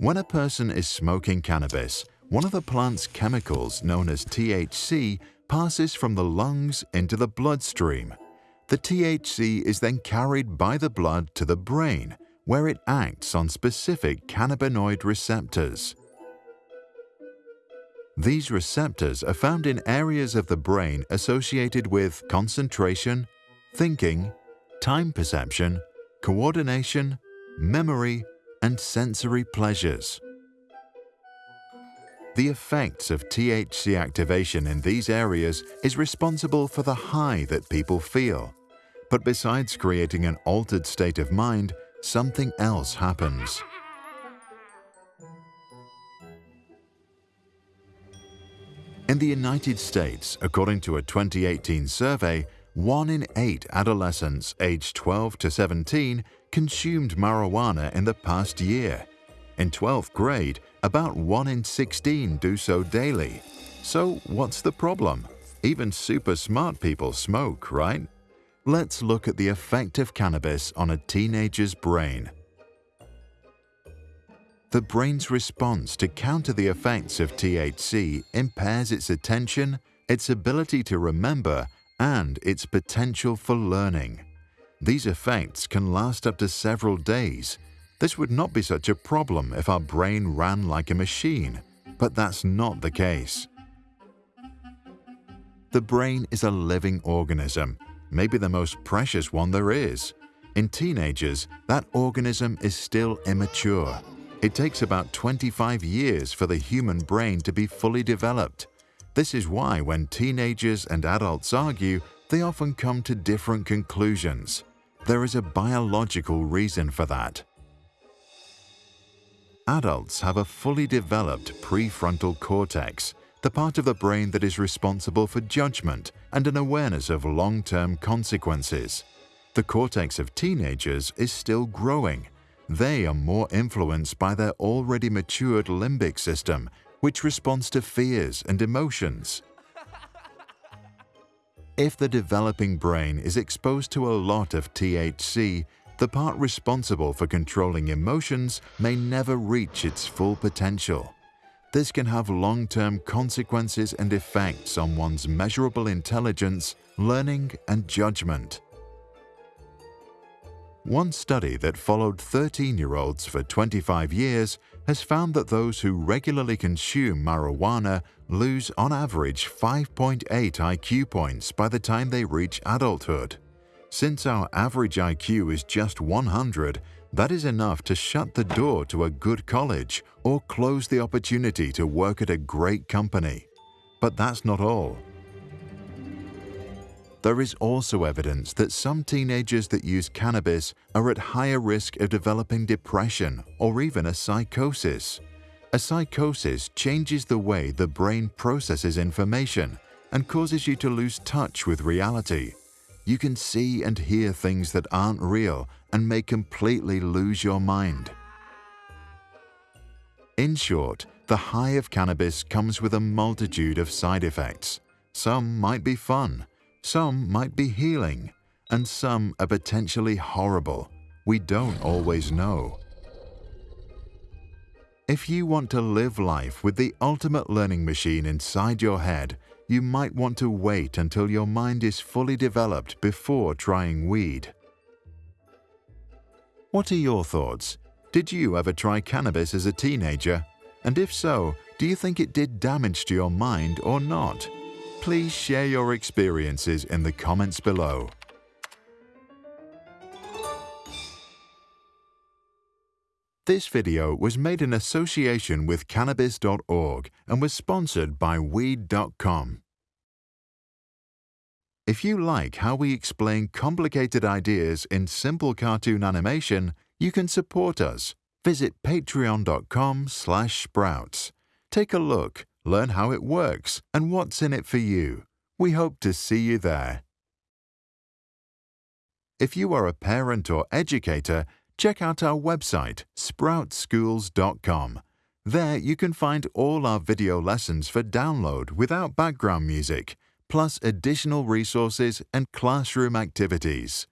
When a person is smoking cannabis, one of the plant's chemicals known as THC passes from the lungs into the bloodstream. The THC is then carried by the blood to the brain, where it acts on specific cannabinoid receptors. These receptors are found in areas of the brain associated with concentration, thinking, time perception, coordination, memory, and sensory pleasures. The effects of THC activation in these areas is responsible for the high that people feel. But besides creating an altered state of mind, something else happens. In the United States, according to a 2018 survey, one in eight adolescents aged 12 to 17 consumed marijuana in the past year. In 12th grade, about 1 in 16 do so daily. So what's the problem? Even super smart people smoke, right? Let's look at the effect of cannabis on a teenager's brain. The brain's response to counter the effects of THC impairs its attention, its ability to remember, and its potential for learning. These effects can last up to several days. This would not be such a problem if our brain ran like a machine, but that's not the case. The brain is a living organism, maybe the most precious one there is. In teenagers, that organism is still immature. It takes about 25 years for the human brain to be fully developed. This is why when teenagers and adults argue, they often come to different conclusions. There is a biological reason for that. Adults have a fully developed prefrontal cortex, the part of the brain that is responsible for judgment and an awareness of long-term consequences. The cortex of teenagers is still growing they are more influenced by their already matured limbic system, which responds to fears and emotions. If the developing brain is exposed to a lot of THC, the part responsible for controlling emotions may never reach its full potential. This can have long-term consequences and effects on one's measurable intelligence, learning and judgment. One study that followed 13-year-olds for 25 years has found that those who regularly consume marijuana lose on average 5.8 IQ points by the time they reach adulthood. Since our average IQ is just 100, that is enough to shut the door to a good college or close the opportunity to work at a great company. But that's not all. There is also evidence that some teenagers that use cannabis are at higher risk of developing depression or even a psychosis. A psychosis changes the way the brain processes information and causes you to lose touch with reality. You can see and hear things that aren't real and may completely lose your mind. In short, the high of cannabis comes with a multitude of side effects. Some might be fun, some might be healing, and some are potentially horrible. We don't always know. If you want to live life with the ultimate learning machine inside your head, you might want to wait until your mind is fully developed before trying weed. What are your thoughts? Did you ever try cannabis as a teenager? And if so, do you think it did damage to your mind or not? Please share your experiences in the comments below. This video was made in association with Cannabis.org and was sponsored by Weed.com. If you like how we explain complicated ideas in simple cartoon animation, you can support us. Visit patreon.com sprouts. Take a look learn how it works and what's in it for you. We hope to see you there. If you are a parent or educator, check out our website, sproutschools.com. There you can find all our video lessons for download without background music, plus additional resources and classroom activities.